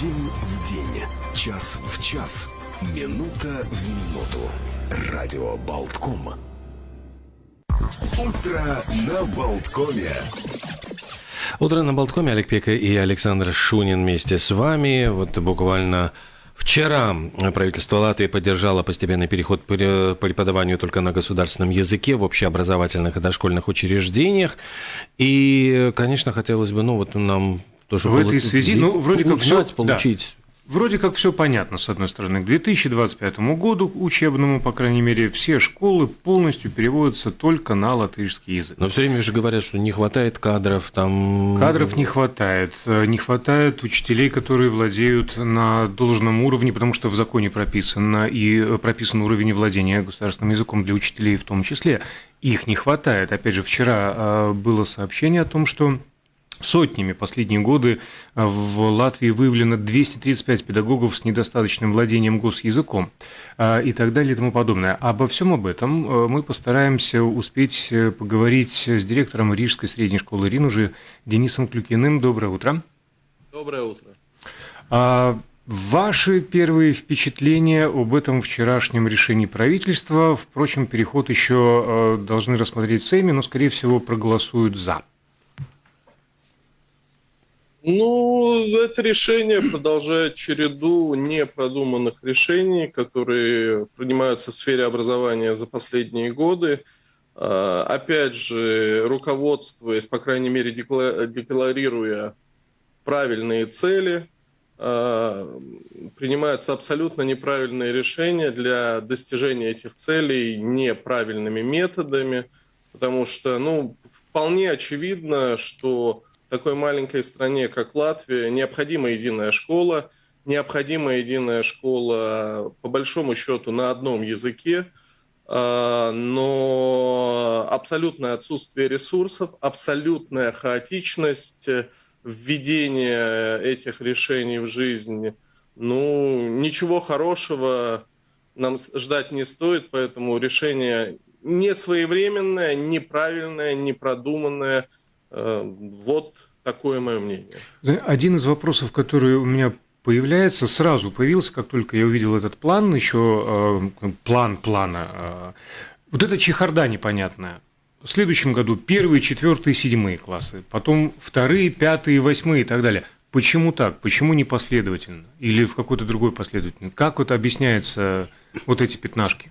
День в день, час в час, минута в минуту. Радио Болтком. Утро на Болткоме. Утро на Болткоме. Олег Пека и Александр Шунин вместе с вами. Вот буквально Вчера правительство Латвии поддержало постепенный переход к преподаванию только на государственном языке в общеобразовательных и дошкольных учреждениях. И, конечно, хотелось бы, ну вот нам тоже... В этой связи, ну, вроде как все... получить... Да Вроде как все понятно, с одной стороны. К 2025 году учебному, по крайней мере, все школы полностью переводятся только на латышский язык. Но все время же говорят, что не хватает кадров там. Кадров не хватает. Не хватает учителей, которые владеют на должном уровне, потому что в законе прописано и прописан уровень владения государственным языком для учителей в том числе. Их не хватает. Опять же, вчера было сообщение о том, что Сотнями последние годы а, в Латвии выявлено 235 педагогов с недостаточным владением госязыком а, и так далее и тому подобное. Обо всем об этом а, мы постараемся успеть э, поговорить с директором Рижской средней школы РИН уже Денисом Клюкиным. Доброе утро. Доброе утро. Ваши первые впечатления об этом вчерашнем решении правительства, впрочем, переход еще должны рассмотреть Сейми, но, скорее всего, проголосуют «за». Ну, это решение продолжает череду непродуманных решений, которые принимаются в сфере образования за последние годы. А, опять же, руководствуясь, по крайней мере, декларируя правильные цели, а, принимаются абсолютно неправильные решения для достижения этих целей неправильными методами, потому что, ну, вполне очевидно, что такой маленькой стране, как Латвия, необходима единая школа, необходима единая школа, по большому счету, на одном языке, а, но абсолютное отсутствие ресурсов, абсолютная хаотичность введения этих решений в жизнь, ну, ничего хорошего нам ждать не стоит, поэтому решение не своевременное, неправильное, непродуманное – вот такое мое мнение. Один из вопросов, который у меня появляется, сразу появился, как только я увидел этот план, еще э, план плана. Э, вот эта чехарда непонятная. В следующем году первые, четвертые, седьмые классы, потом вторые, пятые, восьмые и так далее. Почему так? Почему не последовательно? Или в какой-то другой последовательности? Как вот объясняется вот эти пятнашки?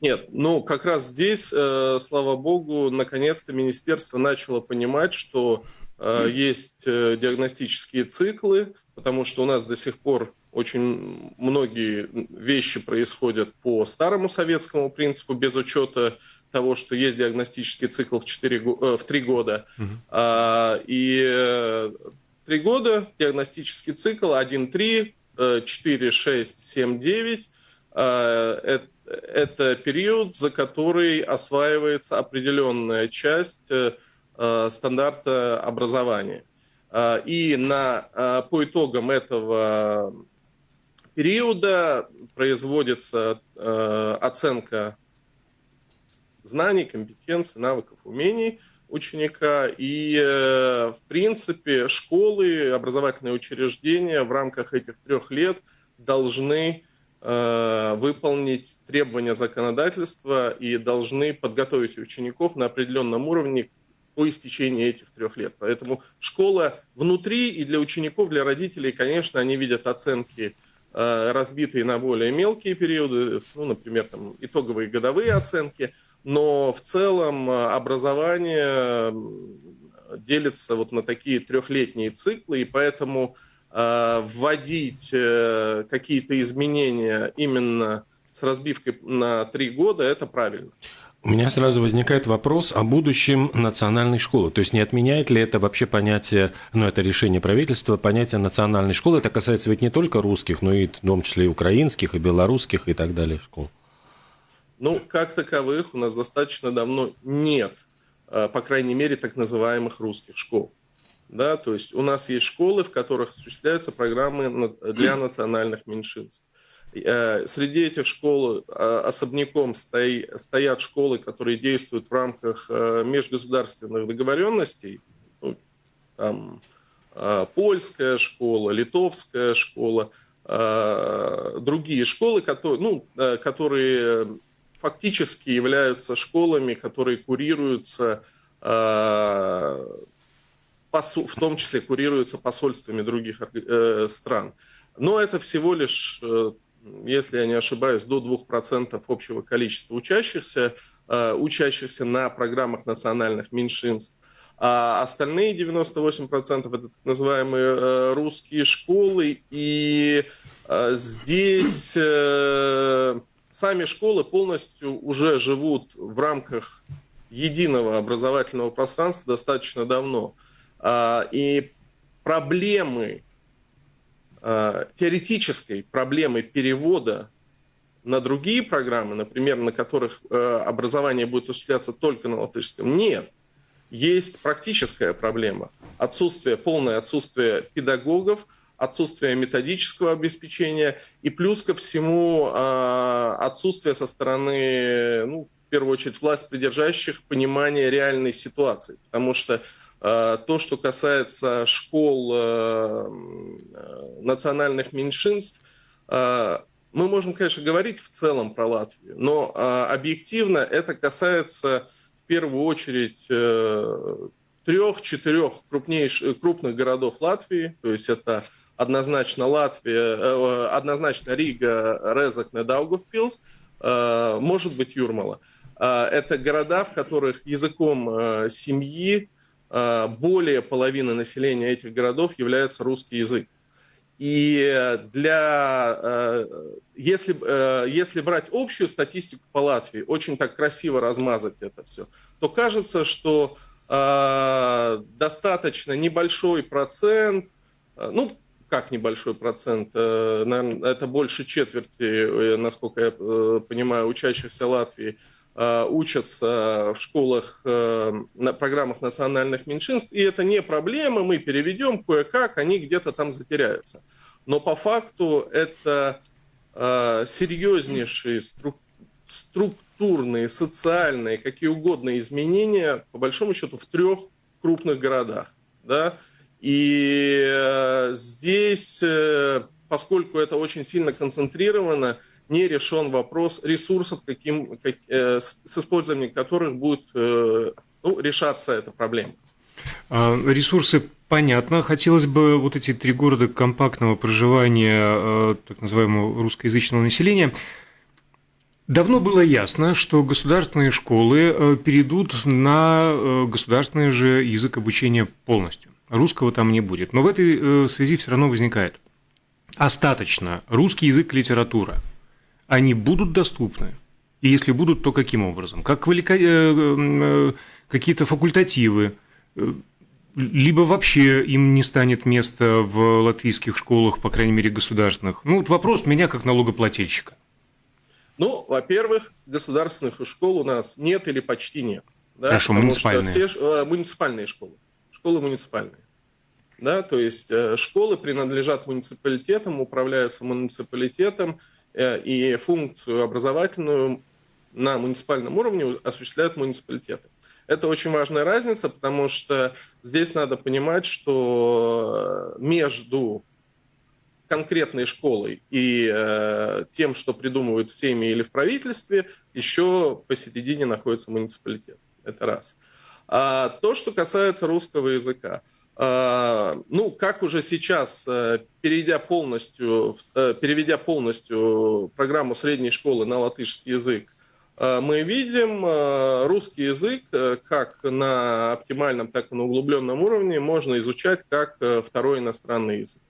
Нет, ну как раз здесь, э, слава богу, наконец-то министерство начало понимать, что э, есть э, диагностические циклы, потому что у нас до сих пор очень многие вещи происходят по старому советскому принципу, без учета того, что есть диагностический цикл в, 4, э, в 3 года. Угу. А, и э, 3 года диагностический цикл 1-3, 4-6-7-9. Это это период, за который осваивается определенная часть э, э, стандарта образования. Э, и на, по итогам этого периода производится оценка знаний, компетенций, навыков, умений ученика. И, в принципе, школы, образовательные учреждения в рамках этих трех лет должны Э, выполнить требования законодательства и должны подготовить учеников на определенном уровне по истечении этих трех лет. Поэтому школа внутри и для учеников, для родителей, конечно, они видят оценки э, разбитые на более мелкие периоды, ну, например, там, итоговые годовые оценки, но в целом э, образование делится вот на такие трехлетние циклы, и поэтому Э, вводить э, какие-то изменения именно с разбивкой на три года, это правильно. У меня сразу возникает вопрос о будущем национальной школы. То есть не отменяет ли это вообще понятие, ну это решение правительства, понятие национальной школы? Это касается ведь не только русских, но и в том числе и украинских, и белорусских и так далее школ. Ну, как таковых у нас достаточно давно нет, э, по крайней мере, так называемых русских школ. Да, то есть у нас есть школы, в которых осуществляются программы для национальных меньшинств. Э, среди этих школ э, особняком стоят школы, которые действуют в рамках э, межгосударственных договоренностей. Ну, там, польская школа, литовская школа, другие школы, которые, ну, которые фактически являются школами, которые курируются, в том числе курируются посольствами других стран. Но это всего лишь если я не ошибаюсь, до 2% общего количества учащихся, э, учащихся на программах национальных меньшинств. А остальные 98% это так называемые э, русские школы. И э, здесь сами школы полностью уже живут в рамках единого образовательного пространства достаточно давно. А, и проблемы Э, теоретической проблемы перевода на другие программы, например, на которых э, образование будет осуществляться только на латышском, нет. Есть практическая проблема. Отсутствие, полное отсутствие педагогов, отсутствие методического обеспечения и плюс ко всему э, отсутствие со стороны, ну, в первую очередь, власть придержащих понимания реальной ситуации. Потому что то, что касается школ э, э, национальных меньшинств, мы можем, конечно, говорить в целом про Латвию, но объективно это касается в первую очередь трех-четырех крупнейших, крупных городов Латвии, то есть это однозначно Латвия, однозначно Рига, Резакне, Даугавпилс, может быть Юрмала. Это города, в которых языком семьи Э, более половины населения этих городов является русский язык. И для, э, если, э, если брать общую статистику по Латвии, очень так красиво размазать это все, то кажется, что достаточно небольшой процент, ну, как небольшой процент, наверное, это больше четверти, насколько я понимаю, учащихся Латвии – Э, учатся в школах э, на программах национальных меньшинств, и это не проблема, мы переведем кое-как, они где-то там затеряются. Но по факту это э, серьезнейшие структурные, социальные, какие угодно изменения, по большому счету, в трех крупных городах. Да? И здесь, поскольку это очень сильно концентрировано, не решен вопрос ресурсов, каким, как, э, с, с использованием которых будет э, ну, решаться эта проблема. А, ресурсы понятно. Хотелось бы вот эти три города компактного проживания э, так называемого русскоязычного населения. Давно было ясно, что государственные школы э, перейдут на э, государственный же язык обучения полностью. Русского там не будет. Но в этой связи все равно возникает остаточно русский язык литература – они будут доступны? И если будут, то каким образом? Как э, э, какие-то факультативы, э, либо вообще им не станет места в латвийских школах, по крайней мере, государственных. Ну, вот вопрос меня как налогоплательщика. Ну, во-первых, государственных школ у нас нет или почти нет. Да? Хорошо, Потому муниципальные. Все, э, муниципальные школы. Школы муниципальные. Да, то есть э, школы принадлежат муниципалитетам, управляются муниципалитетом, и функцию образовательную на муниципальном уровне осуществляют муниципалитеты. Это очень важная разница, потому что здесь надо понимать, что между конкретной школой и э, тем, что придумывают в семье или в правительстве, еще посередине находится муниципалитет. Это раз. А то, что касается русского языка. Ну, как уже сейчас, э, перейдя полностью, э, переведя полностью программу средней школы на латышский язык, э, мы видим русский язык как на оптимальном, так и на углубленном уровне можно изучать как второй иностранный язык.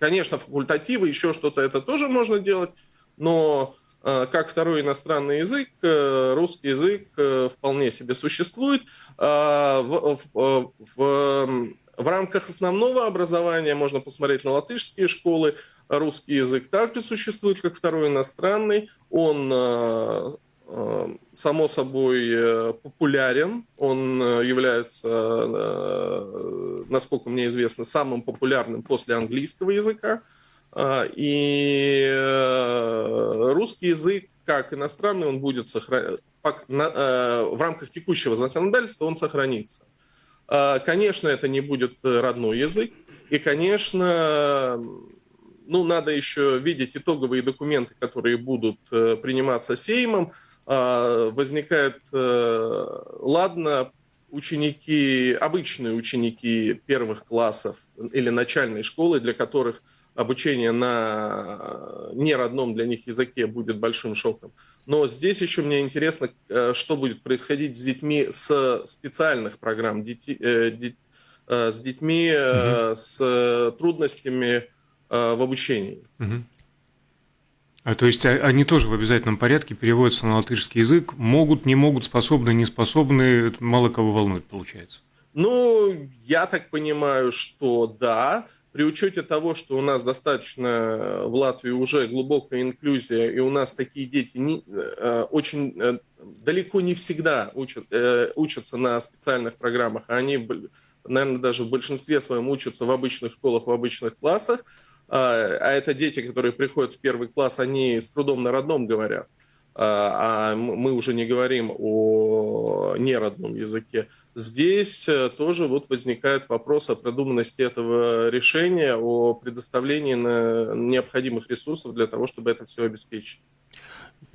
Конечно, факультативы, еще что-то это тоже можно делать, но как второй иностранный язык, русский язык вполне себе существует. В, в, в в рамках основного образования можно посмотреть на латышские школы. Русский язык также существует как второй иностранный. Он, э, э, само собой, э, популярен. Он является, насколько мне известно, самым популярным после английского языка. И русский язык, как иностранный, он будет сохранен. В рамках текущего законодательства он сохранится. А, конечно, это не будет э, родной язык, И, конечно, ну, надо еще видеть итоговые документы, которые будут э, приниматься Сеймом. А, возникает, э, ладно, ученики, обычные ученики первых классов или начальной школы, для которых обучение на неродном для них языке будет большим шоком. Но здесь еще мне интересно, э, что будет происходить с детьми с специальных программ, дети, с детьми угу. с трудностями в обучении. Угу. А, то есть а, они тоже в обязательном порядке переводятся на латышский язык, могут, не могут, способны, не способны, мало кого волнует, получается. Ну, я так понимаю, что да, при учете того, что у нас достаточно в Латвии уже глубокая инклюзия, и у нас такие дети не, э, очень э, далеко не всегда учат, э, учатся на специальных программах, а они, наверное, даже в большинстве своем учатся в обычных школах, в обычных классах, а, а это дети, которые приходят в первый класс, они с трудом на родном говорят. А, а мы уже не говорим о неродном языке. Здесь э, тоже вот возникает вопрос о продуманности этого решения, о предоставлении необходимых ресурсов для того, чтобы это все обеспечить.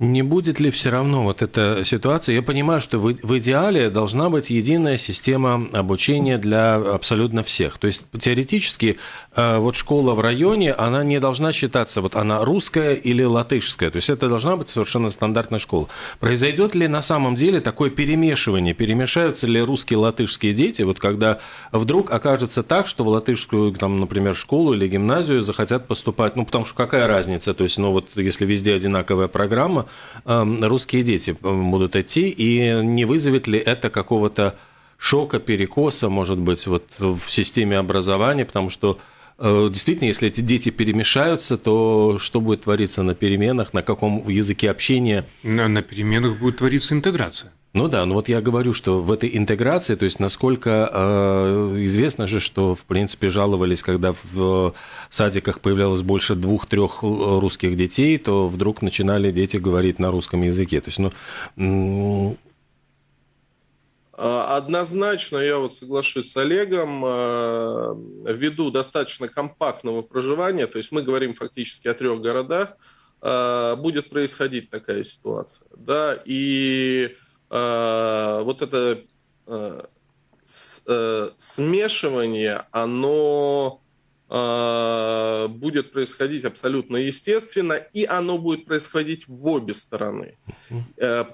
Не будет ли все равно вот эта ситуация? Я понимаю, что в, в идеале должна быть единая система обучения для абсолютно всех. То есть теоретически э, вот школа в районе, она не должна считаться, вот она русская или латышская. То есть это должна быть совершенно стандартная школа. Произойдет ли на самом деле такое перемешивание? Перемешаются ли русские и латышские дети? Вот когда вдруг окажется так, что в латышскую, там, например, школу или гимназию захотят поступать, ну потому что какая разница? То есть, ну вот если везде одинаковая программа, Эм, русские дети эм, будут идти, и не вызовет ли это какого-то шока, перекоса, может быть, вот в системе образования, потому что э, Действительно, если эти дети перемешаются, то что будет твориться на переменах, на каком языке общения? На, на переменах будет твориться интеграция. Ну да, ну вот я говорю, что в этой интеграции, то есть насколько э, известно же, что в принципе жаловались, когда в садиках появлялось больше двух-трех русских детей, то вдруг начинали дети говорить на русском языке. То есть, ну, Однозначно я вот соглашусь с Олегом, э, ввиду достаточно компактного проживания, то есть мы говорим фактически о трех городах, э, будет происходить такая ситуация. Да, и вот это э, смешивание, оно будет происходить абсолютно естественно, и оно будет происходить в обе стороны.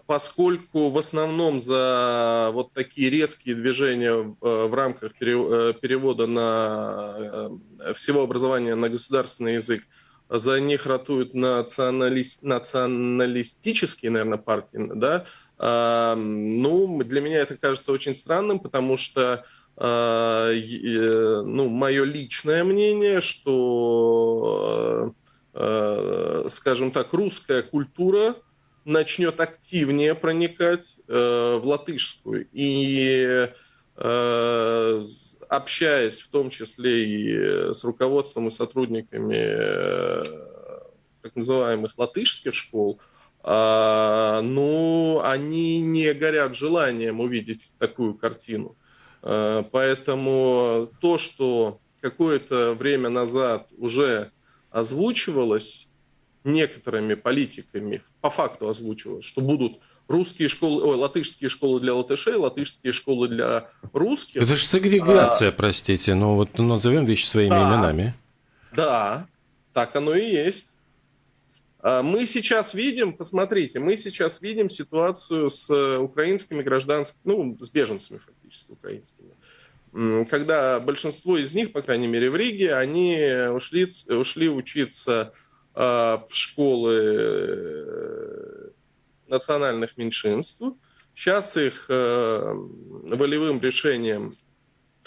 Поскольку в основном за вот такие резкие движения в рамках перевода на всего образования на государственный язык за них ратуют националист, националистические, наверное, партии, да, ну, для меня это кажется очень странным, потому что ну, мое личное мнение, что, а, скажем так, русская культура начнет активнее проникать э, в латышскую. И э, общаясь в том числе и с руководством и сотрудниками э, так называемых латышских школ, а, ну, они не горят желанием увидеть такую картину. А, поэтому то, что какое-то время назад уже озвучивалось некоторыми политиками, по факту озвучивалось, что будут русские школы, ой, латышские школы для латышей, латышские школы для русских. Это же сегрегация, а, простите, ну вот назовем вещи своими да, именами. Да, так оно и есть. А, мы сейчас видим, посмотрите, мы сейчас видим ситуацию с украинскими гражданскими, ну, с беженцами фактически украинскими. Когда большинство из них, по крайней мере в Риге, они ушли, ушли учиться а, в школы э, национальных меньшинств. Сейчас их э, волевым решением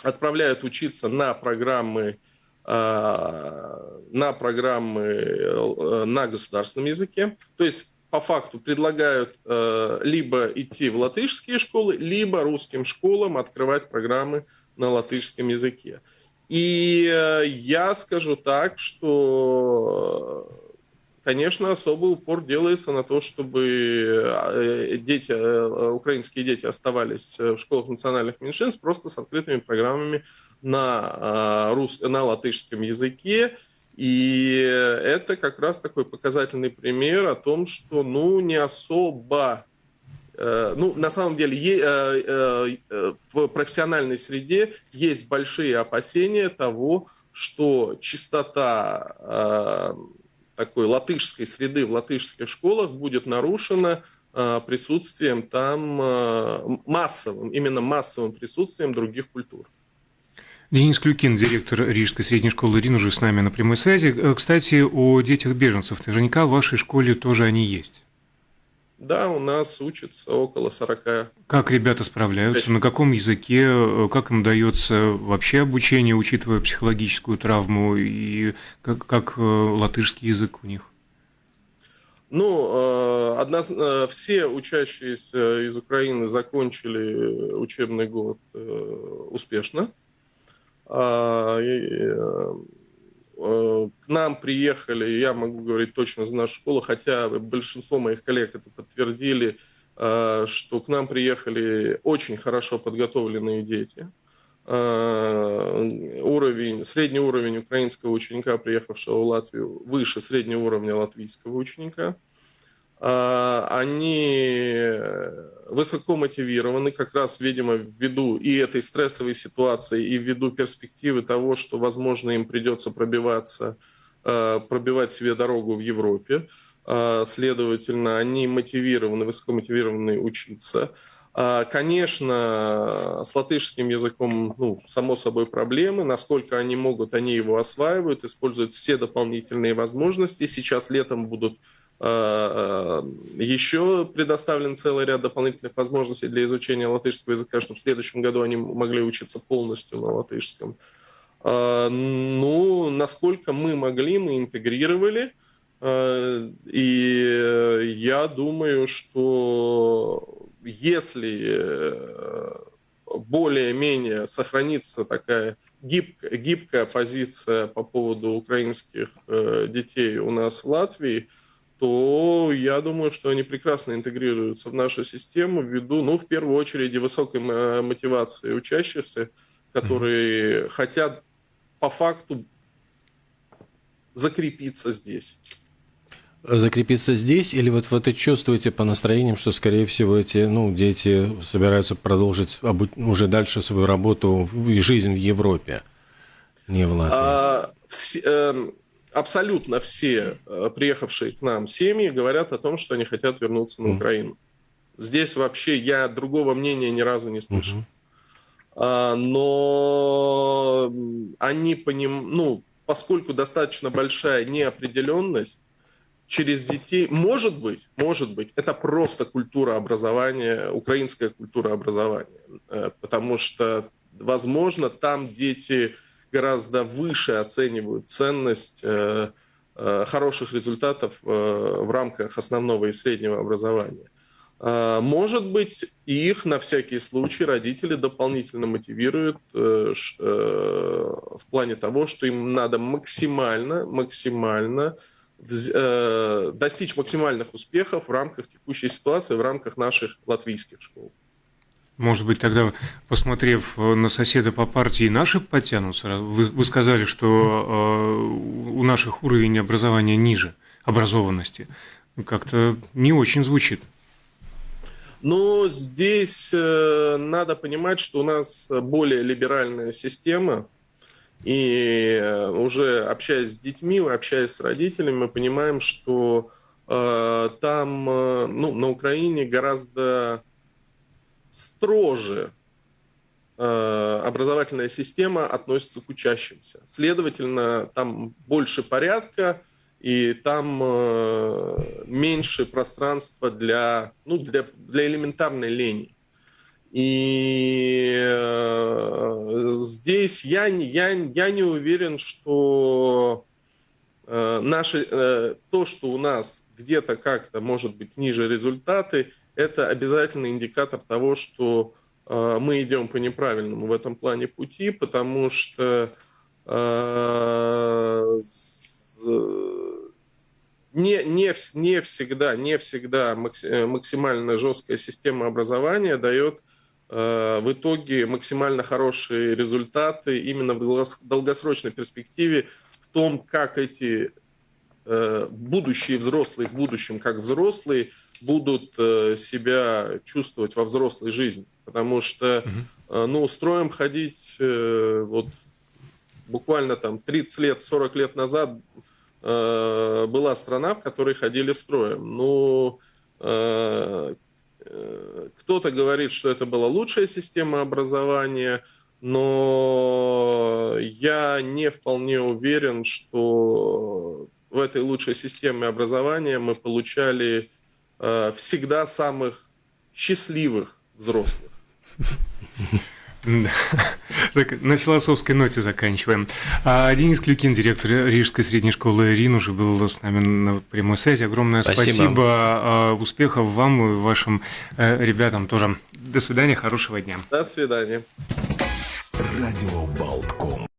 отправляют учиться на программы Э, на программы э, на государственном языке. То есть по факту предлагают э, либо идти в латышские школы, либо русским школам открывать программы на латышском языке. И я скажу так, что конечно, особый упор делается на то, чтобы дети, украинские дети оставались в школах национальных меньшинств просто с открытыми программами на, рус... на латышском языке. И это как раз такой показательный пример о том, что ну, не особо Э, ну, на самом деле, э, э, в профессиональной среде есть большие опасения того, что чистота такой латышской среды в латышских школах будет нарушена присутствием там массовым, именно массовым присутствием других культур. Денис Клюкин, директор Рижской средней школы РИН, уже с нами на прямой связи. Кстати, о детях беженцев. Наверняка в вашей школе тоже они есть. Да, у нас учатся около 40. Как ребята справляются? На каком языке? Как им дается вообще обучение, учитывая психологическую травму? И как, как э, латышский язык у них? Ну, э, одна, э, все учащиеся из Украины закончили учебный год успешно. А, Э, к нам приехали, я могу говорить точно за нашу школу, хотя большинство моих коллег это подтвердили, э, что к нам приехали очень хорошо подготовленные дети. Э, уровень, средний уровень украинского ученика, приехавшего в Латвию, выше среднего уровня латвийского ученика. Они высоко мотивированы, как раз, видимо, ввиду и этой стрессовой ситуации, и ввиду перспективы того, что, возможно, им придется пробиваться, э, пробивать себе дорогу в Европе. Э, следовательно, они мотивированы, высоко мотивированы учиться. Э, конечно, с латышским языком, ну, само собой, проблемы. Насколько они могут, они его осваивают, используют все дополнительные возможности. Сейчас летом будут Э, э, еще предоставлен целый ряд дополнительных возможностей для изучения латышского языка, чтобы в следующем году они могли учиться полностью на латышском. Э, ну, насколько мы могли, мы интегрировали. И я думаю, что если более-менее сохранится такая гибкая, гибкая позиция по поводу украинских детей у нас в Латвии – то я думаю, что они прекрасно интегрируются в нашу систему ввиду, ну, в первую очередь, высокой мотивации учащихся, которые mm-hmm. хотят по факту закрепиться здесь. Закрепиться здесь, или вот вы чувствуете по настроениям, что, скорее всего, эти ну, дети собираются продолжить уже дальше свою работу и жизнь в Европе, не в Латвии? А, все, э, абсолютно все э, приехавшие к нам семьи говорят о том, что они хотят вернуться на Украину. Здесь вообще я другого мнения ни разу не слышал. Uh-huh. Но они поним... ну, поскольку достаточно большая неопределенность, через детей, может быть, может быть, это просто культура образования, украинская культура образования, э, потому что, возможно, там дети гораздо выше оценивают ценность э, э, хороших результатов э, в рамках основного и среднего образования. Может быть, их на всякий случай родители дополнительно мотивируют в плане того, что им надо максимально, максимально достичь максимальных успехов в рамках текущей ситуации, в рамках наших латвийских школ. Может быть, тогда, посмотрев э, на соседа по партии, наши подтянутся? Вы, вы сказали, что э, у наших уровень образования ниже, образованности. Как-то не очень звучит. Но здесь э, надо понимать, что у нас более либеральная система, и э, уже общаясь с детьми, общаясь с родителями, мы понимаем, что э, там, э, ну, на Украине гораздо строже э, образовательная система относится к учащимся. Следовательно, там больше порядка, и там э, меньше пространства для, ну, для, для элементарной лени. И э, здесь я, я, я не уверен, что наши, то, что у нас где-то как-то может быть ниже результаты, это обязательный индикатор того, что э, мы идем по неправильному в этом плане пути, потому что э, не, не, не всегда, не всегда максимально жесткая система образования дает в итоге максимально хорошие результаты именно в долгосрочной перспективе в том, как эти будущие взрослые в будущем, как взрослые, будут себя чувствовать во взрослой жизни. Потому что, ну, строим ходить вот буквально там 30 лет, 40 лет назад э, была страна, в которой ходили строем. Ну, э, э, кто-то говорит, что это была лучшая система образования, но я не вполне уверен, что в этой лучшей системе образования мы получали э, всегда самых счастливых взрослых. Да. Так, на философской ноте заканчиваем. А Денис Клюкин, директор Рижской средней школы РИН, уже был с нами на прямой связи. Огромное спасибо. спасибо. А, успехов вам и вашим э, ребятам тоже. До свидания, хорошего дня. До свидания. Радио Болтком.